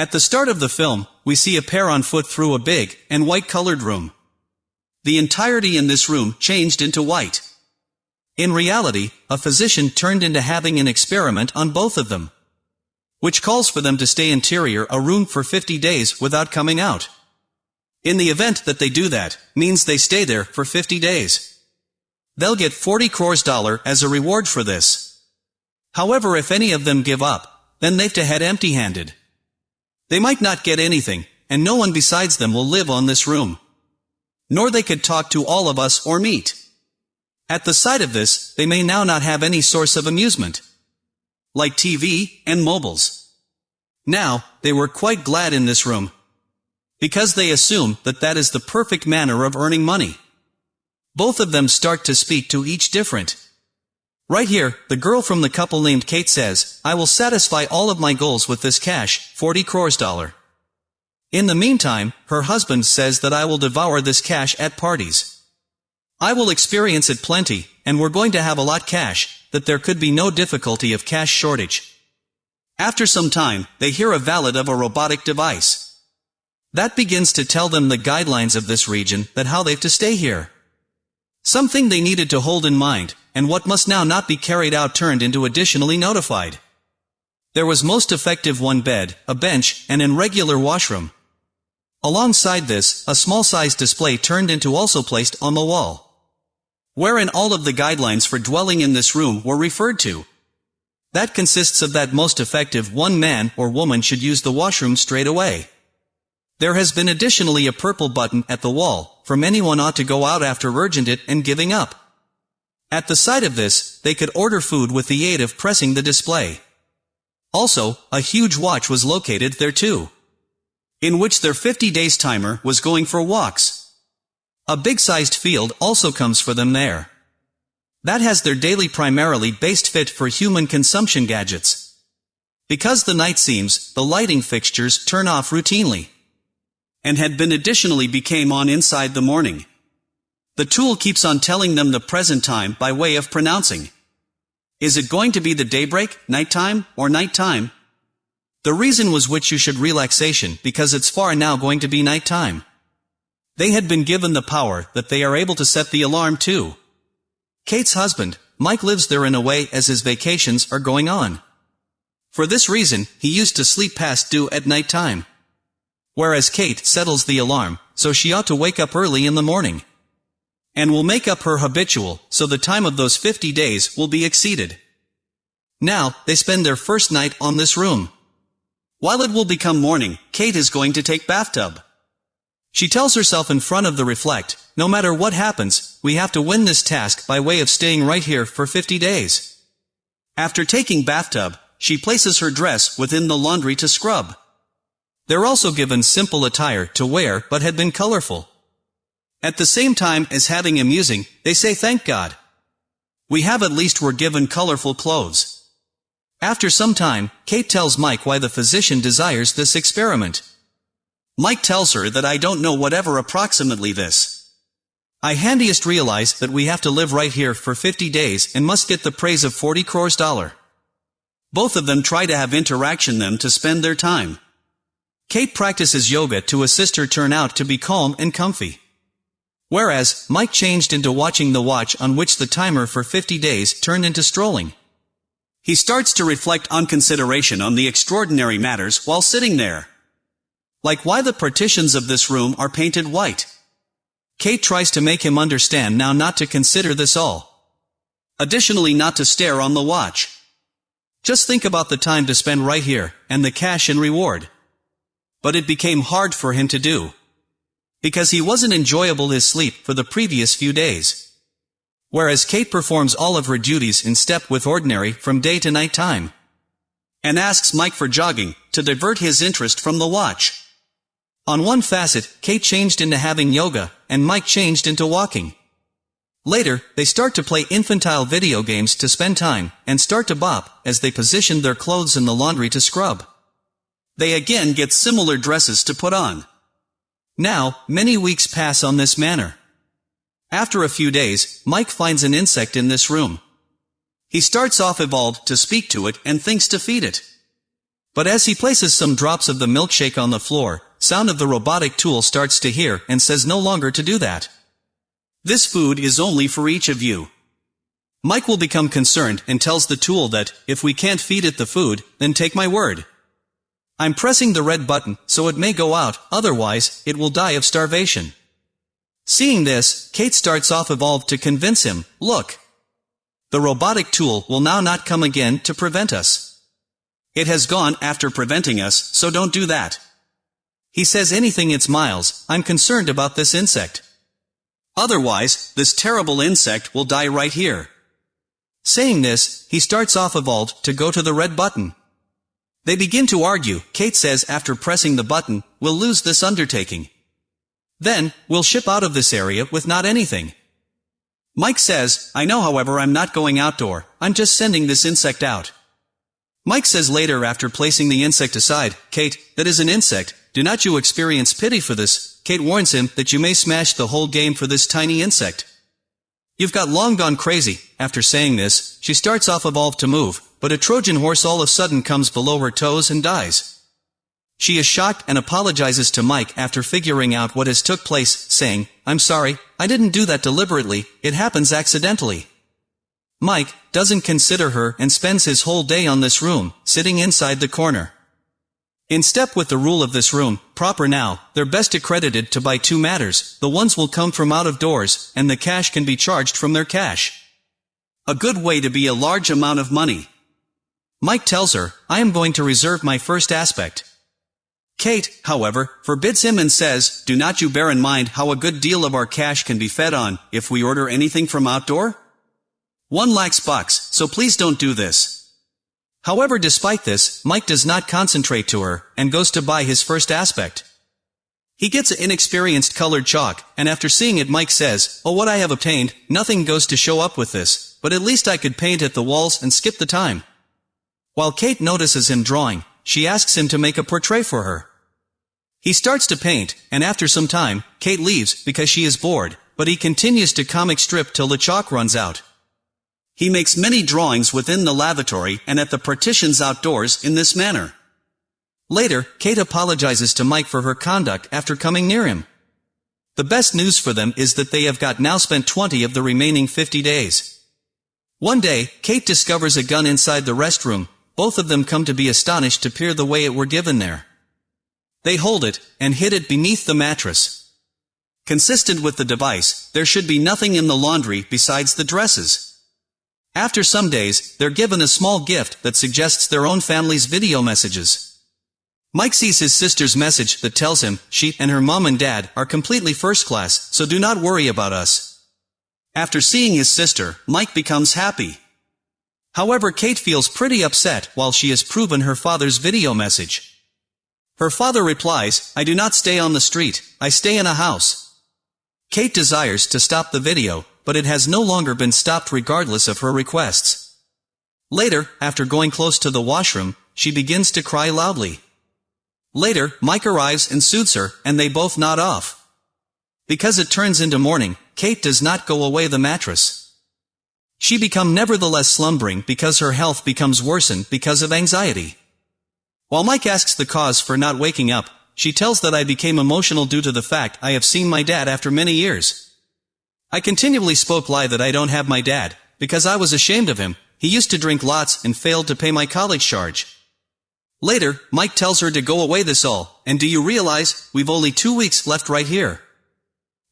At the start of the film, we see a pair on foot through a big and white-colored room. The entirety in this room changed into white. In reality, a physician turned into having an experiment on both of them. Which calls for them to stay interior a room for 50 days without coming out. In the event that they do that, means they stay there for 50 days. They'll get 40 crores dollar as a reward for this. However if any of them give up, then they've to head empty-handed. They might not get anything, and no one besides them will live on this room. Nor they could talk to all of us or meet. At the sight of this, they may now not have any source of amusement. Like TV and mobiles. Now, they were quite glad in this room. Because they assume that that is the perfect manner of earning money. Both of them start to speak to each different. Right here, the girl from the couple named Kate says, I will satisfy all of my goals with this cash, 40 crores dollar. In the meantime, her husband says that I will devour this cash at parties. I will experience it plenty, and we're going to have a lot cash, that there could be no difficulty of cash shortage. After some time, they hear a valid of a robotic device. That begins to tell them the guidelines of this region, that how they've to stay here. Something they needed to hold in mind, and what must now not be carried out turned into additionally notified. There was most effective one bed, a bench, and an regular washroom. Alongside this, a small-sized display turned into also placed on the wall wherein all of the guidelines for dwelling in this room were referred to. That consists of that most effective one man or woman should use the washroom straight away. There has been additionally a purple button at the wall, from anyone ought to go out after urgent it and giving up. At the sight of this, they could order food with the aid of pressing the display. Also, a huge watch was located there too. In which their 50 days timer was going for walks. A big-sized field also comes for them there. That has their daily primarily based fit for human consumption gadgets. Because the night seems, the lighting fixtures turn off routinely. And had been additionally became on inside the morning. The tool keeps on telling them the present time by way of pronouncing. Is it going to be the daybreak, nighttime, or nighttime? The reason was which you should relaxation because it's far now going to be nighttime. They had been given the power that they are able to set the alarm too. Kate's husband, Mike lives there in a way as his vacations are going on. For this reason, he used to sleep past due at night time. Whereas Kate settles the alarm, so she ought to wake up early in the morning. And will make up her habitual, so the time of those 50 days will be exceeded. Now, they spend their first night on this room. While it will become morning, Kate is going to take bathtub. She tells herself in front of the reflect, no matter what happens, we have to win this task by way of staying right here for 50 days. After taking bathtub, she places her dress within the laundry to scrub. They're also given simple attire to wear but had been colorful. At the same time as having amusing, they say thank God. We have at least were given colorful clothes. After some time, Kate tells Mike why the physician desires this experiment. Mike tells her that I don't know whatever approximately this. I handiest realize that we have to live right here for 50 days and must get the praise of 40 crores dollar. Both of them try to have interaction them to spend their time. Kate practices yoga to assist her turn out to be calm and comfy. Whereas, Mike changed into watching the watch on which the timer for 50 days turned into strolling. He starts to reflect on consideration on the extraordinary matters while sitting there. Like why the partitions of this room are painted white. Kate tries to make him understand now not to consider this all. Additionally not to stare on the watch. Just think about the time to spend right here, and the cash and reward. But it became hard for him to do. Because he wasn't enjoyable his sleep for the previous few days. Whereas Kate performs all of her duties in step with ordinary from day to night time. And asks Mike for jogging, to divert his interest from the watch. On one facet, Kate changed into having yoga, and Mike changed into walking. Later, they start to play infantile video games to spend time, and start to bop, as they position their clothes in the laundry to scrub. They again get similar dresses to put on. Now, many weeks pass on this manner. After a few days, Mike finds an insect in this room. He starts off evolved to speak to it and thinks to feed it. But as he places some drops of the milkshake on the floor, sound of the robotic tool starts to hear and says no longer to do that. This food is only for each of you. Mike will become concerned and tells the tool that, if we can't feed it the food, then take my word. I'm pressing the red button, so it may go out, otherwise, it will die of starvation. Seeing this, Kate starts off Evolve to convince him, look. The robotic tool will now not come again to prevent us. It has gone after preventing us, so don't do that. He says anything it's Miles, I'm concerned about this insect. Otherwise, this terrible insect will die right here. Saying this, he starts off Evolve to go to the red button. They begin to argue, Kate says after pressing the button, we'll lose this undertaking. Then, we'll ship out of this area with not anything. Mike says, I know however I'm not going outdoor, I'm just sending this insect out. Mike says later after placing the insect aside, Kate, that is an insect, do not you experience pity for this, Kate warns him that you may smash the whole game for this tiny insect. You've got long gone crazy, after saying this, she starts off evolve to move, but a Trojan horse all of a sudden comes below her toes and dies. She is shocked and apologizes to Mike after figuring out what has took place, saying, I'm sorry, I didn't do that deliberately, it happens accidentally. Mike doesn't consider her and spends his whole day on this room, sitting inside the corner. In step with the rule of this room, proper now, they're best accredited to buy two matters, the ones will come from out of doors, and the cash can be charged from their cash. A good way to be a large amount of money. Mike tells her, I am going to reserve my first aspect, Kate, however, forbids him and says, Do not you bear in mind how a good deal of our cash can be fed on, if we order anything from outdoor? One lacks bucks, so please don't do this. However despite this, Mike does not concentrate to her, and goes to buy his first aspect. He gets an inexperienced colored chalk, and after seeing it Mike says, Oh what I have obtained, nothing goes to show up with this, but at least I could paint at the walls and skip the time. While Kate notices him drawing, she asks him to make a portrait for her. He starts to paint, and after some time, Kate leaves because she is bored, but he continues to comic strip till the chalk runs out. He makes many drawings within the lavatory and at the partitions outdoors in this manner. Later, Kate apologizes to Mike for her conduct after coming near him. The best news for them is that they have got now spent 20 of the remaining 50 days. One day, Kate discovers a gun inside the restroom, both of them come to be astonished to peer the way it were given there. They hold it, and hid it beneath the mattress. Consistent with the device, there should be nothing in the laundry besides the dresses. After some days, they're given a small gift that suggests their own family's video messages. Mike sees his sister's message that tells him, she and her mom and dad are completely first class, so do not worry about us. After seeing his sister, Mike becomes happy. However Kate feels pretty upset while she has proven her father's video message. Her father replies, I do not stay on the street, I stay in a house. Kate desires to stop the video, but it has no longer been stopped regardless of her requests. Later, after going close to the washroom, she begins to cry loudly. Later, Mike arrives and soothes her, and they both nod off. Because it turns into morning, Kate does not go away the mattress. She become nevertheless slumbering because her health becomes worsened because of anxiety. While Mike asks the cause for not waking up, she tells that I became emotional due to the fact I have seen my dad after many years. I continually spoke lie that I don't have my dad, because I was ashamed of him, he used to drink lots and failed to pay my college charge. Later, Mike tells her to go away this all, and do you realize, we've only two weeks left right here.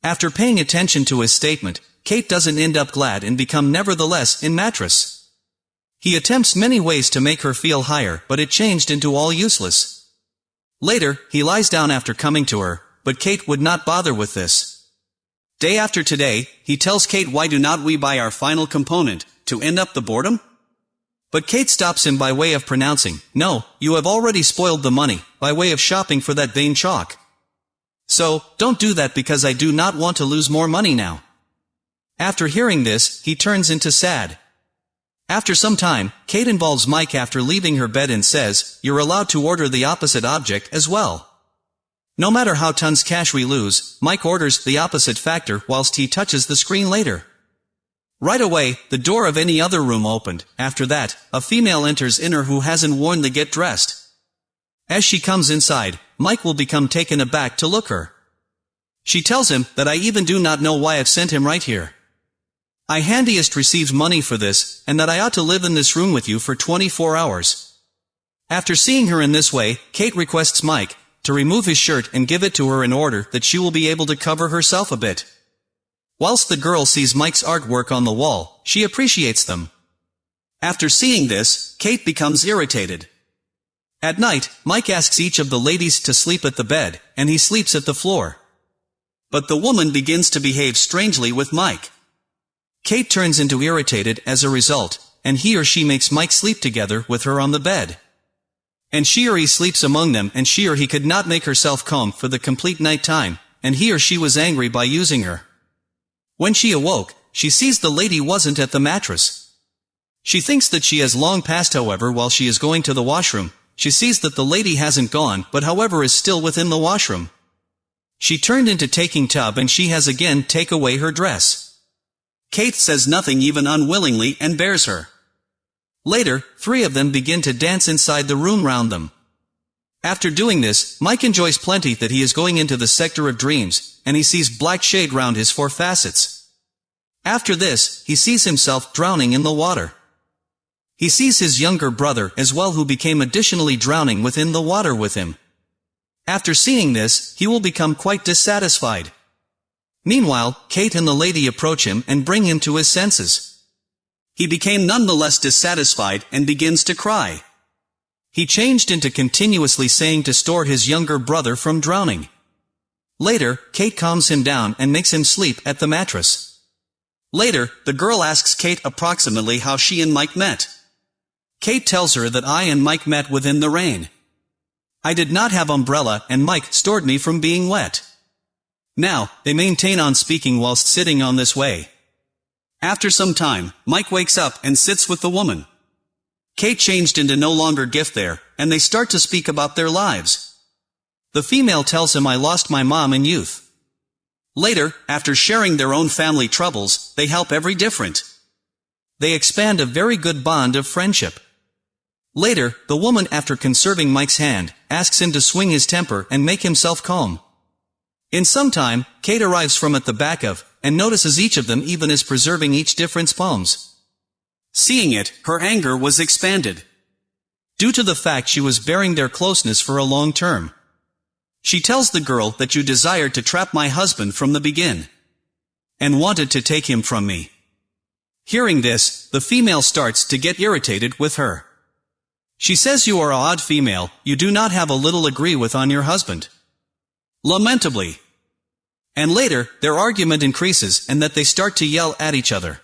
After paying attention to his statement, Kate doesn't end up glad and become nevertheless in mattress. He attempts many ways to make her feel higher, but it changed into all useless. Later, he lies down after coming to her, but Kate would not bother with this. Day after today, he tells Kate why do not we buy our final component, to end up the boredom? But Kate stops him by way of pronouncing, no, you have already spoiled the money, by way of shopping for that vain chalk. So, don't do that because I do not want to lose more money now. After hearing this, he turns into sad. After some time, Kate involves Mike after leaving her bed and says, you're allowed to order the opposite object as well. No matter how tons cash we lose, Mike orders the opposite factor whilst he touches the screen later. Right away, the door of any other room opened. After that, a female enters inner who hasn't worn the get dressed. As she comes inside, Mike will become taken aback to look her. She tells him that I even do not know why I've sent him right here. I handiest receives money for this, and that I ought to live in this room with you for 24 hours. After seeing her in this way, Kate requests Mike to remove his shirt and give it to her in order that she will be able to cover herself a bit. Whilst the girl sees Mike's artwork on the wall, she appreciates them. After seeing this, Kate becomes irritated. At night, Mike asks each of the ladies to sleep at the bed, and he sleeps at the floor. But the woman begins to behave strangely with Mike. Kate turns into irritated as a result, and he or she makes Mike sleep together with her on the bed. And she or he sleeps among them and she or he could not make herself calm for the complete night time, and he or she was angry by using her. When she awoke, she sees the lady wasn't at the mattress. She thinks that she has long passed however while she is going to the washroom, she sees that the lady hasn't gone but however is still within the washroom. She turned into taking tub and she has again take away her dress. Kate says nothing even unwillingly and bears her. Later, three of them begin to dance inside the room round them. After doing this, Mike enjoys plenty that he is going into the sector of dreams, and he sees black shade round his four facets. After this, he sees himself drowning in the water. He sees his younger brother as well who became additionally drowning within the water with him. After seeing this, he will become quite dissatisfied. Meanwhile, Kate and the lady approach him and bring him to his senses. He became none the less dissatisfied and begins to cry. He changed into continuously saying to store his younger brother from drowning. Later, Kate calms him down and makes him sleep at the mattress. Later, the girl asks Kate approximately how she and Mike met. Kate tells her that I and Mike met within the rain. I did not have umbrella and Mike stored me from being wet. Now, they maintain on speaking whilst sitting on this way. After some time, Mike wakes up and sits with the woman. Kate changed into no longer gift there, and they start to speak about their lives. The female tells him I lost my mom in youth. Later, after sharing their own family troubles, they help every different. They expand a very good bond of friendship. Later, the woman after conserving Mike's hand, asks him to swing his temper and make himself calm. In some time, Kate arrives from at the back of, and notices each of them even as preserving each different's palms. Seeing it, her anger was expanded. Due to the fact she was bearing their closeness for a long term. She tells the girl that you desired to trap my husband from the begin. And wanted to take him from me. Hearing this, the female starts to get irritated with her. She says you are a odd female, you do not have a little agree with on your husband. Lamentably. And later, their argument increases and that they start to yell at each other.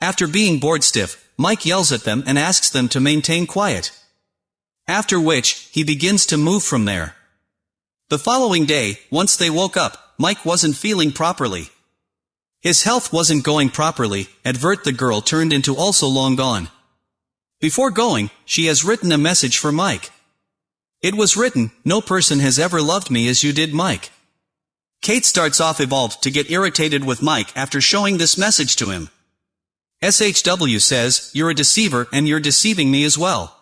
After being bored stiff, Mike yells at them and asks them to maintain quiet. After which, he begins to move from there. The following day, once they woke up, Mike wasn't feeling properly. His health wasn't going properly, advert the girl turned into also long gone. Before going, she has written a message for Mike. It was written, no person has ever loved me as you did Mike. Kate starts off evolved to get irritated with Mike after showing this message to him. SHW says, you're a deceiver and you're deceiving me as well.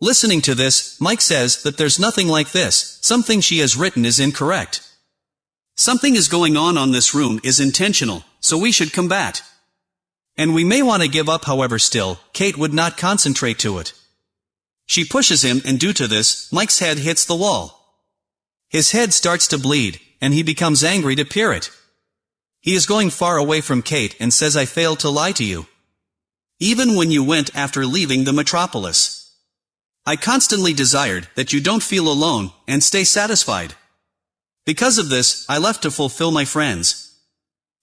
Listening to this, Mike says that there's nothing like this, something she has written is incorrect. Something is going on on this room is intentional, so we should combat. And we may want to give up however still, Kate would not concentrate to it. She pushes him and due to this, Mike's head hits the wall. His head starts to bleed, and he becomes angry to peer it. He is going far away from Kate and says I failed to lie to you. Even when you went after leaving the metropolis. I constantly desired that you don't feel alone, and stay satisfied. Because of this, I left to fulfill my friends.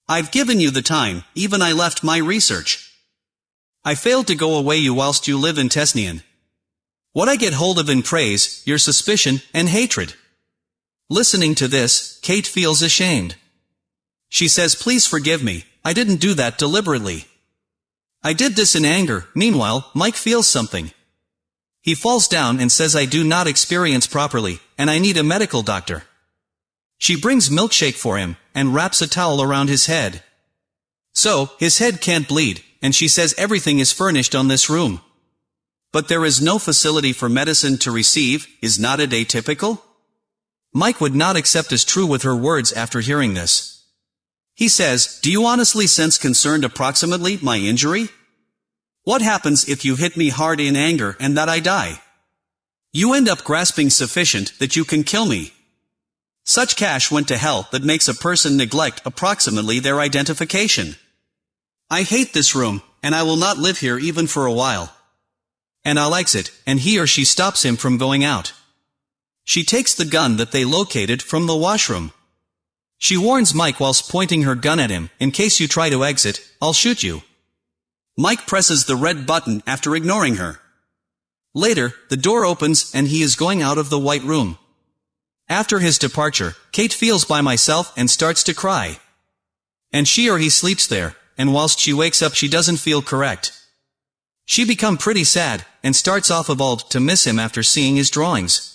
I've given you the time, even I left my research. I failed to go away you whilst you live in Tesnian. What I get hold of in praise, your suspicion, and hatred. Listening to this, Kate feels ashamed. She says please forgive me, I didn't do that deliberately. I did this in anger, meanwhile, Mike feels something. He falls down and says I do not experience properly, and I need a medical doctor. She brings milkshake for him, and wraps a towel around his head. So, his head can't bleed, and she says everything is furnished on this room. But there is no facility for medicine to receive, is not it atypical? Mike would not accept as true with her words after hearing this. He says, do you honestly sense concerned approximately my injury? What happens if you hit me hard in anger and that I die? You end up grasping sufficient that you can kill me. Such cash went to hell that makes a person neglect approximately their identification. I hate this room, and I will not live here even for a while. And I'll exit, and he or she stops him from going out. She takes the gun that they located from the washroom. She warns Mike whilst pointing her gun at him, in case you try to exit, I'll shoot you. Mike presses the red button after ignoring her. Later, the door opens and he is going out of the white room. After his departure, Kate feels by myself and starts to cry. And she or he sleeps there, and whilst she wakes up she doesn't feel correct. She become pretty sad, and starts off of old to miss him after seeing his drawings.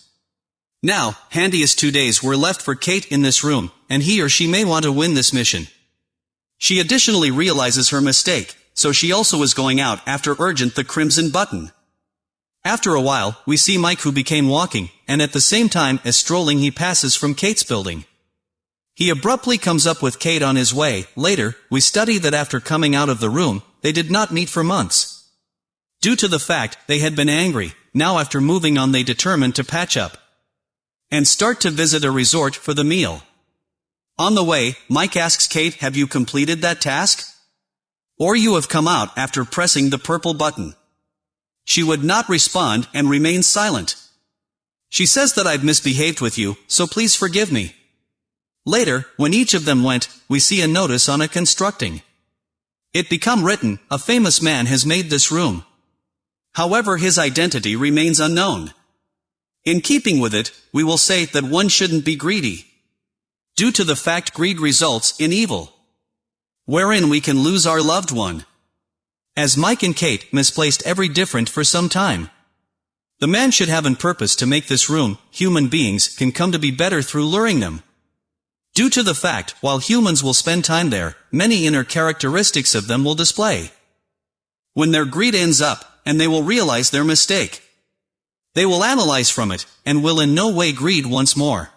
Now, handiest two days were left for Kate in this room, and he or she may want to win this mission. She additionally realizes her mistake, so she also is going out after urgent the crimson button. After a while, we see Mike who became walking, and at the same time as strolling he passes from Kate's building. He abruptly comes up with Kate on his way, later, we study that after coming out of the room, they did not meet for months. Due to the fact they had been angry, now after moving on they determined to patch up. And start to visit a resort for the meal. On the way, Mike asks Kate have you completed that task? Or you have come out after pressing the purple button. She would not respond and remain silent. She says that I've misbehaved with you, so please forgive me. Later, when each of them went, we see a notice on a constructing. It become written, a famous man has made this room. However his identity remains unknown. In keeping with it, we will say that one shouldn't be greedy. Due to the fact greed results in evil wherein we can lose our loved one. As Mike and Kate misplaced every different for some time. The man should have in purpose to make this room, human beings can come to be better through luring them. Due to the fact, while humans will spend time there, many inner characteristics of them will display. When their greed ends up, and they will realize their mistake. They will analyze from it, and will in no way greed once more.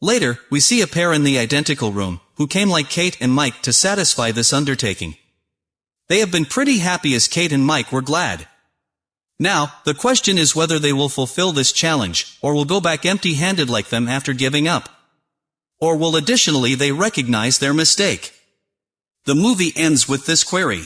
Later, we see a pair in the identical room, who came like Kate and Mike to satisfy this undertaking. They have been pretty happy as Kate and Mike were glad. Now, the question is whether they will fulfill this challenge, or will go back empty-handed like them after giving up. Or will additionally they recognize their mistake. The movie ends with this query.